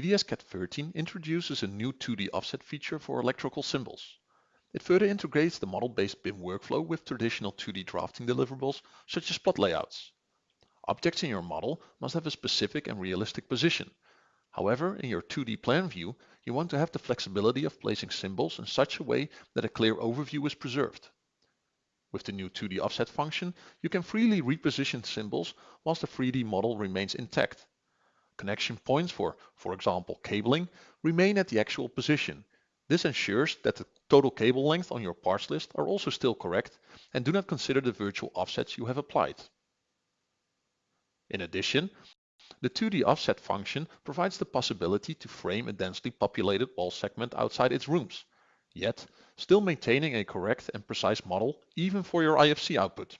EDSCAD 13 introduces a new 2D offset feature for electrical symbols. It further integrates the model-based BIM workflow with traditional 2D drafting deliverables such as plot layouts. Objects in your model must have a specific and realistic position. However, in your 2D plan view, you want to have the flexibility of placing symbols in such a way that a clear overview is preserved. With the new 2D offset function, you can freely reposition symbols whilst the 3D model remains intact. Connection points for, for example, cabling remain at the actual position. This ensures that the total cable length on your parts list are also still correct and do not consider the virtual offsets you have applied. In addition, the 2D offset function provides the possibility to frame a densely populated wall segment outside its rooms, yet still maintaining a correct and precise model even for your IFC output.